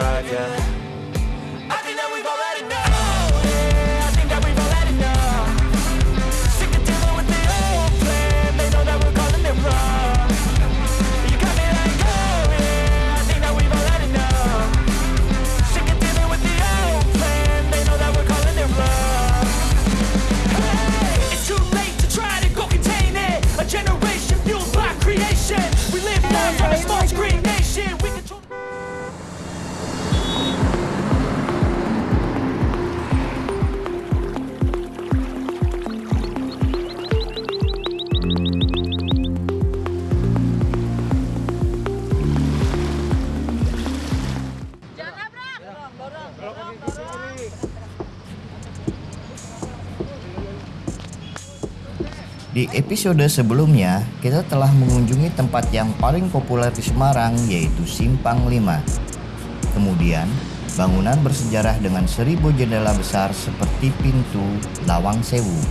Yeah. Di episode sebelumnya, kita telah mengunjungi tempat yang paling populer di Semarang yaitu Simpang 5. Kemudian, bangunan bersejarah dengan seribu jendela besar seperti pintu Lawang Sewu.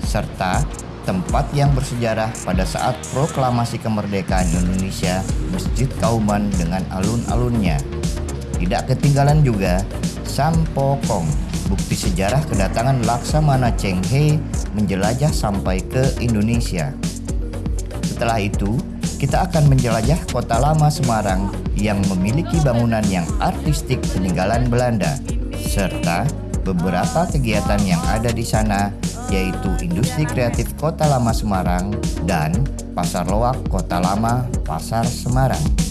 Serta tempat yang bersejarah pada saat proklamasi kemerdekaan Indonesia, Masjid Kauman dengan alun-alunnya. Tidak ketinggalan juga Sampokong, bukti sejarah kedatangan Laksamana Cheng He menjelajah sampai ke Indonesia. Setelah itu, kita akan menjelajah kota lama Semarang yang memiliki bangunan yang artistik peninggalan Belanda, serta beberapa kegiatan yang ada di sana, yaitu industri kreatif Kota Lama Semarang dan Pasar Loak Kota Lama Pasar Semarang.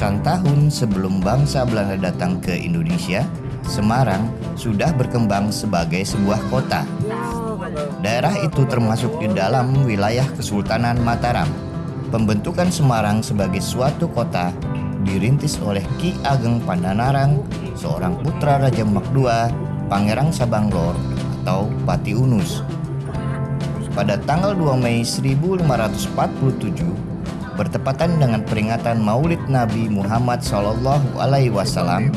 Ratusan tahun sebelum bangsa Belanda datang ke Indonesia, Semarang sudah berkembang sebagai sebuah kota. Daerah itu termasuk di dalam wilayah Kesultanan Mataram. Pembentukan Semarang sebagai suatu kota dirintis oleh Ki Ageng Pandanarang, seorang putra Raja Mak II, Pangeran Sabanglor atau Pati Unus. Pada tanggal 2 Mei 1547, bertepatan dengan peringatan Maulid Nabi Muhammad Shallallahu Alaihi Wasallam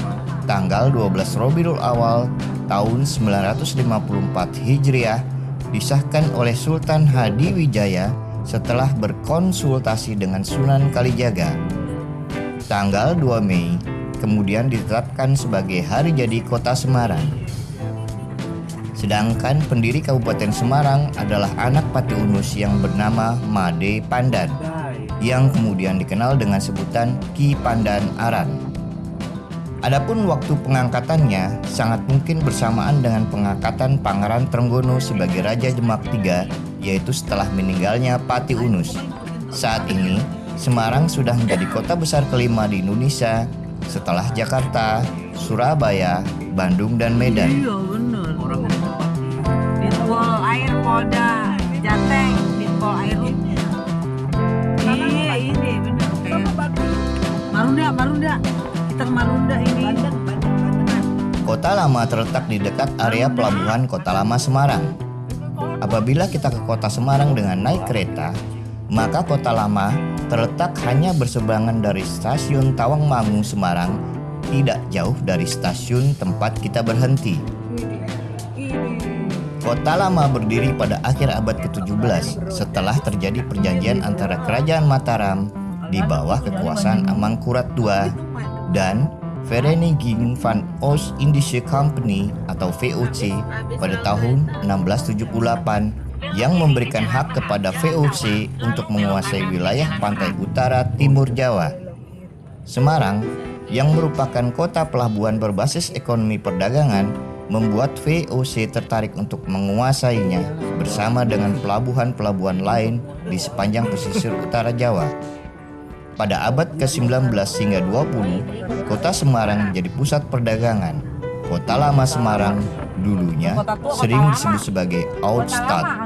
tanggal 12 Robiul Awal tahun 954 Hijriah disahkan oleh Sultan Hadiwijaya setelah berkonsultasi dengan Sunan Kalijaga. Tanggal 2 Mei kemudian ditetapkan sebagai hari jadi kota Semarang. Sedangkan pendiri Kabupaten Semarang adalah anak Pati Unus yang bernama Made Pandan yang kemudian dikenal dengan sebutan Ki Pandan Aran. Adapun waktu pengangkatannya sangat mungkin bersamaan dengan pengangkatan Pangeran Trenggono sebagai Raja Demak III yaitu setelah meninggalnya Pati Unus. Saat ini, Semarang sudah menjadi kota besar kelima di Indonesia setelah Jakarta, Surabaya, Bandung, dan Medan. Iya bener. Ditpol air Polda Jateng, Ditpol air Marunda, Marunda. Kita ke Marunda ini. Kota Lama terletak di dekat area pelabuhan Kota Lama Semarang. Apabila kita ke Kota Semarang dengan naik kereta, maka Kota Lama terletak hanya berseberangan dari stasiun Tawangmangu Semarang, tidak jauh dari stasiun tempat kita berhenti. Kota Lama berdiri pada akhir abad ke-17 setelah terjadi perjanjian antara Kerajaan Mataram di bawah kekuasaan Amangkurat II dan Vereniging van Oost Indische Company atau VOC pada tahun 1678 yang memberikan hak kepada VOC untuk menguasai wilayah pantai utara timur Jawa. Semarang yang merupakan kota pelabuhan berbasis ekonomi perdagangan membuat VOC tertarik untuk menguasainya bersama dengan pelabuhan-pelabuhan lain di sepanjang pesisir utara Jawa. Pada abad ke-19 hingga 20, kota Semarang menjadi pusat perdagangan. Kota lama Semarang dulunya sering disebut sebagai Outstadt.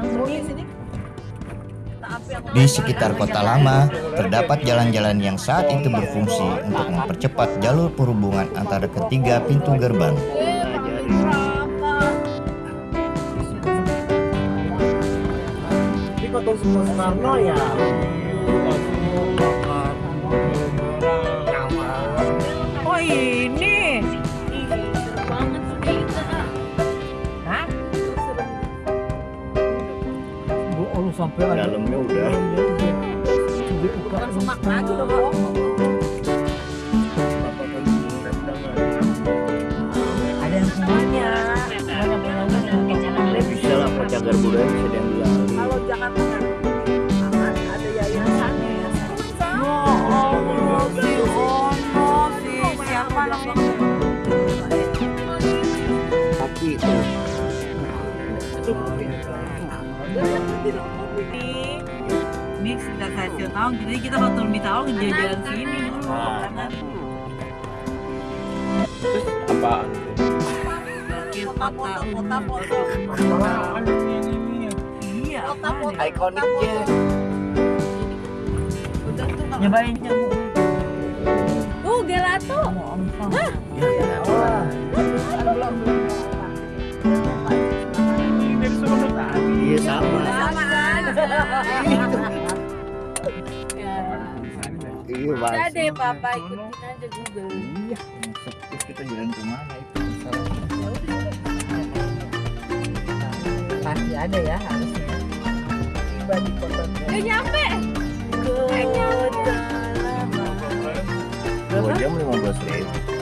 Di sekitar kota lama, terdapat jalan-jalan yang saat itu berfungsi untuk mempercepat jalur perhubungan antara ketiga pintu gerbang. Di kota Soekarno ya. Oh, sampai ada. Dalamnya udah. Dibuka. Semak lagi Om. Ada yang semuanya. Bisa lah, cagar budaya bisa diambil alih. Kalau Jakarta kan aman, ada yayasannya ya. No, oh, si Ono, si siapa namanya? Tapi itu Ini, ini tahu, jadi kita waktu lebih tahu jalan sini. Kanan. apa? Kota kota foto. Iya, ya? Ikoniknya. Nyobain nyamuk. Uh, gelato. Iya sama. Sama? Iya Udah deh, Papa ikutin aja Google. Iya, terus kita jalan ke mana itu Pasti ada ya harusnya. Tiba di kota Udah nyampe. Kota Dua jam lima belas ribu.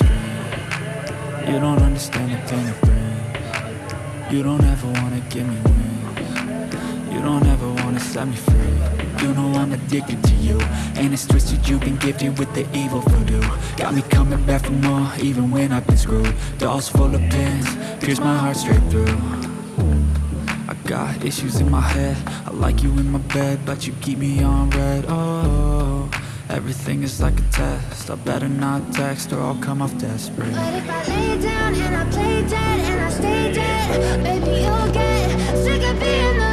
You don't understand the pain it brings. You don't ever wanna give me wings. You don't ever wanna set me free. You know I'm addicted to you. And it's twisted you've been gifted with the evil voodoo. Got me coming back for more even when I've been screwed. Dolls full of pins, pierce my heart straight through. I got issues in my head. I like you in my bed but you keep me on red. Oh, everything is like a test. I better not text or I'll come off desperate. But if I lay down and I play dead and I stay dead, baby you'll get sick of being the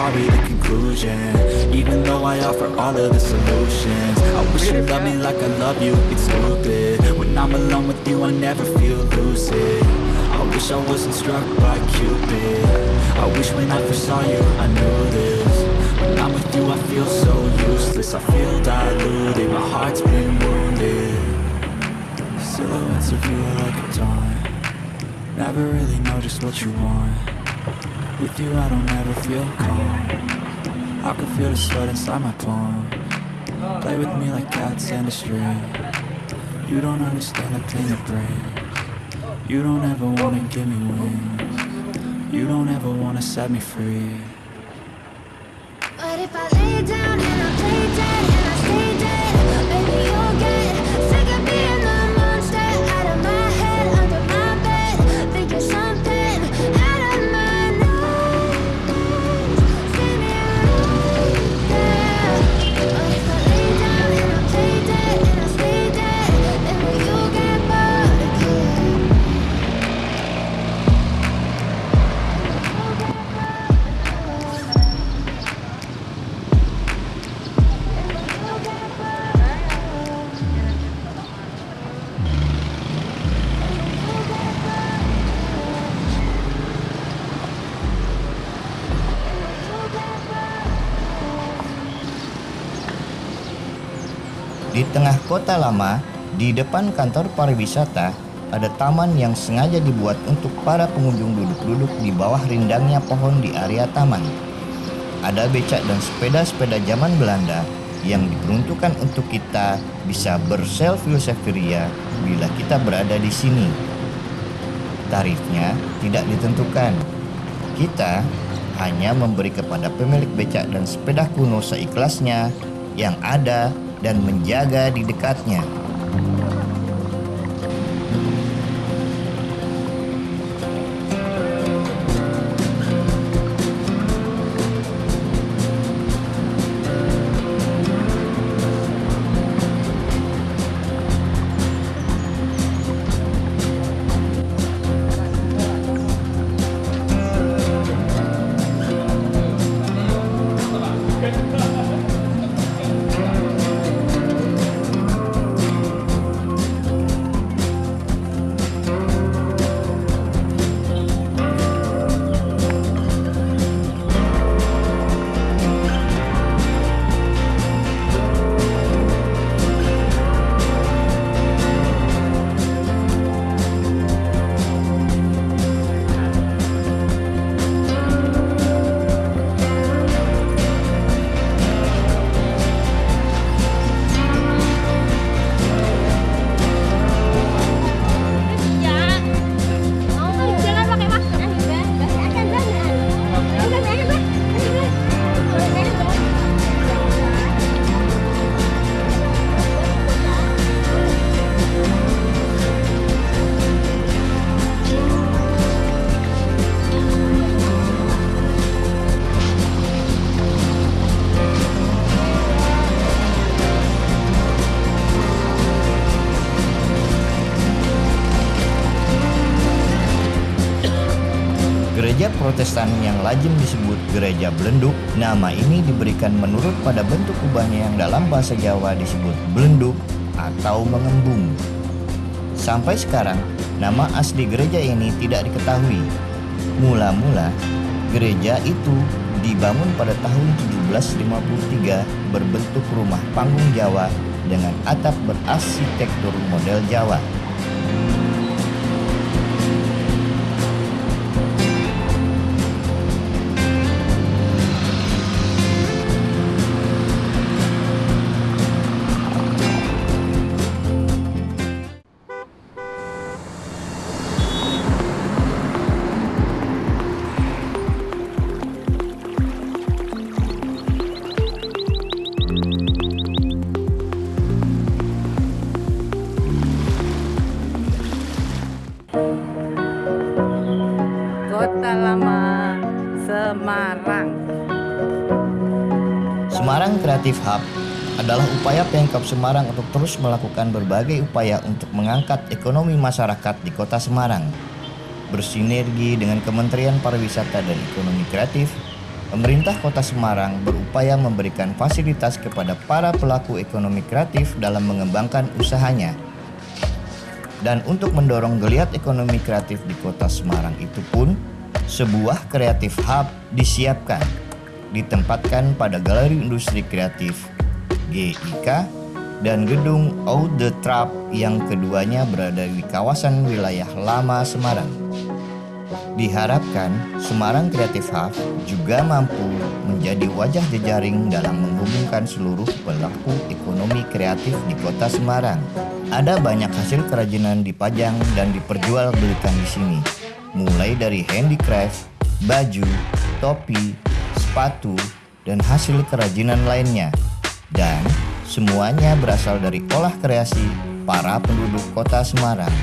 sorry, the conclusion. Even though I offer all of the solutions I wish you loved me like I love you, it's stupid. When I'm alone with you I never feel lucid. I wish I wasn't struck by Cupid. I wish when I first saw you I knew this. When I'm with you I feel so useless. I feel diluted, my heart's been wounded. Silhouettes of you are like a taunt Never really know just what you want With you I don't ever feel calm. I can feel the sweat inside my palm. Play with me like cats and a string You don't understand the pain it brings. You don't ever wanna give me wings. You don't ever wanna set me free kota lama, di depan kantor pariwisata, ada taman yang sengaja dibuat untuk para pengunjung duduk-duduk di bawah rindangnya pohon di area taman. Ada becak dan sepeda-sepeda zaman Belanda yang diperuntukkan untuk kita bisa berselfie-selfie ria bila kita berada di sini. Tarifnya tidak ditentukan. Kita hanya memberi kepada pemilik becak dan sepeda kuno seikhlasnya yang ada dan menjaga di dekatnya. Protestan yang lazim disebut Gereja Belenduk, nama ini diberikan menurut pada bentuk kubahnya yang dalam bahasa Jawa disebut belenduk atau mengembung. Sampai sekarang, nama asli gereja ini tidak diketahui. Mula-mula, gereja itu dibangun pada tahun 1753 berbentuk rumah panggung Jawa dengan atap berarsitektur model Jawa. Creative Hub adalah upaya Pemkab Semarang untuk terus melakukan berbagai upaya untuk mengangkat ekonomi masyarakat di Kota Semarang. Bersinergi dengan Kementerian Pariwisata dan Ekonomi Kreatif, pemerintah Kota Semarang berupaya memberikan fasilitas kepada para pelaku ekonomi kreatif dalam mengembangkan usahanya. Dan untuk mendorong geliat ekonomi kreatif di Kota Semarang itu pun, sebuah kreatif hub disiapkan, ditempatkan pada Galeri Industri Kreatif GIK dan gedung Out the Trap yang keduanya berada di kawasan wilayah lama Semarang. Diharapkan Semarang Creative Hub juga mampu menjadi wajah jejaring dalam menghubungkan seluruh pelaku ekonomi kreatif di kota Semarang. Ada banyak hasil kerajinan dipajang dan diperjualbelikan di sini, mulai dari handicraft, baju, topi, sepatu, dan hasil kerajinan lainnya. Dan semuanya berasal dari olah kreasi para penduduk kota Semarang.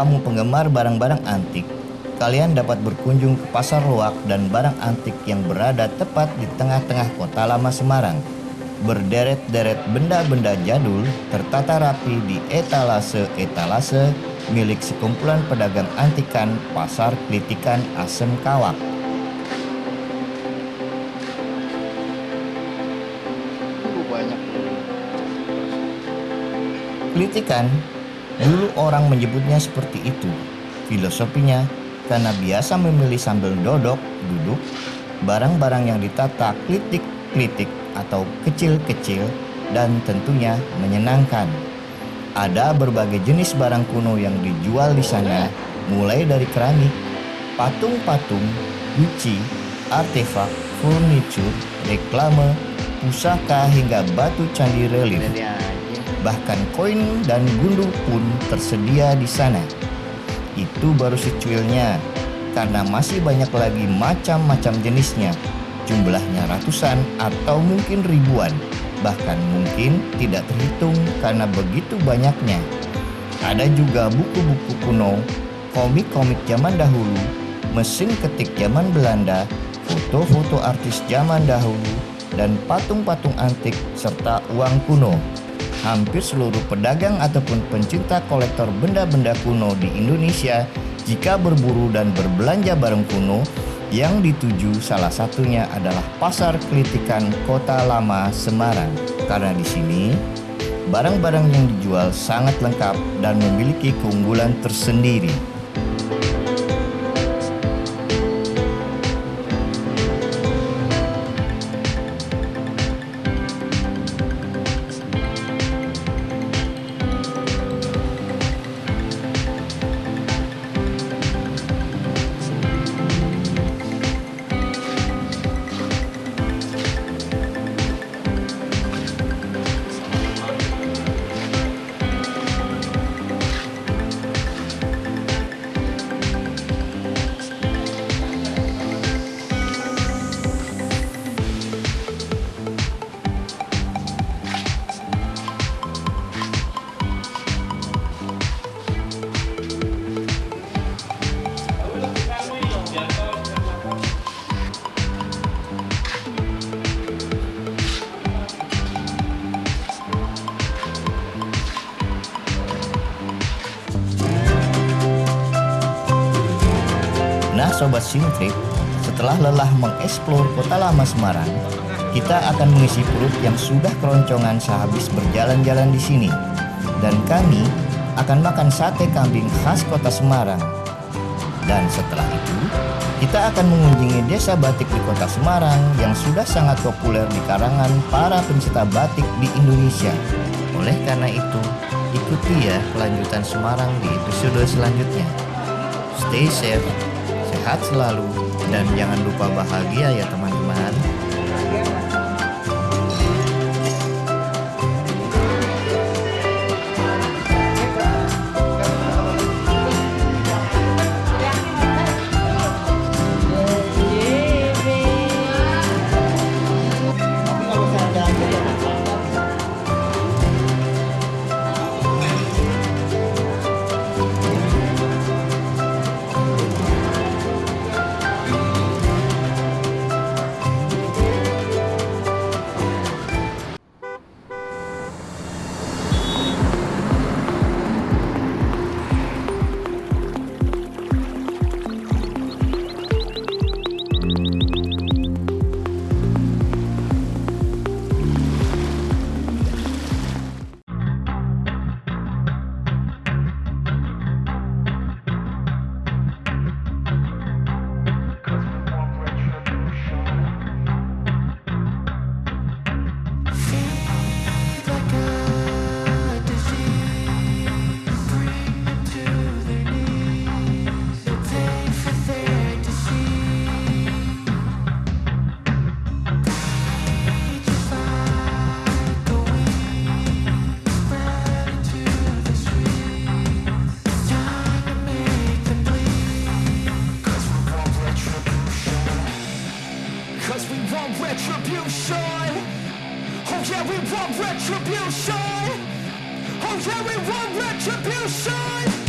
Kamu penggemar barang-barang antik, kalian dapat berkunjung ke Pasar Luak dan barang antik yang berada tepat di tengah-tengah kota lama Semarang. Berderet-deret benda-benda jadul tertata rapi di etalase-etalase milik sekumpulan pedagang antikan Pasar Klitikan Asem Kawak. Klitikan Dulu orang menyebutnya seperti itu. Filosofinya, karena biasa memilih sambil dodok, duduk, barang-barang yang ditata klitik-klitik atau kecil-kecil dan tentunya menyenangkan. Ada berbagai jenis barang kuno yang dijual di sana, mulai dari keramik, patung-patung, guci, artefak, furniture, reklame, pusaka hingga batu candi relief. Bahkan koin dan gundu pun tersedia di sana. Itu baru secuilnya, karena masih banyak lagi macam-macam jenisnya. Jumlahnya ratusan atau mungkin ribuan, bahkan mungkin tidak terhitung karena begitu banyaknya. Ada juga buku-buku kuno, komik-komik zaman dahulu, mesin ketik zaman Belanda, foto-foto artis zaman dahulu, dan patung-patung antik serta uang kuno. Hampir seluruh pedagang ataupun pencinta kolektor benda-benda kuno di Indonesia jika berburu dan berbelanja barang kuno yang dituju salah satunya adalah Pasar Kelitikan Kota Lama Semarang. Karena di sini barang-barang yang dijual sangat lengkap dan memiliki keunggulan tersendiri. Sobat Sintrip, setelah lelah mengeksplor kota lama Semarang, kita akan mengisi perut yang sudah keroncongan sehabis berjalan-jalan di sini. Dan kami akan makan sate kambing khas kota Semarang. Dan setelah itu, kita akan mengunjungi desa batik di kota Semarang yang sudah sangat populer di karangan para pencinta batik di Indonesia. Oleh karena itu, ikuti ya kelanjutan Semarang di episode selanjutnya. Stay safe, sehat selalu, dan jangan lupa bahagia ya teman-teman. Cause we want retribution. Oh yeah, we want retribution. Oh yeah, we want retribution.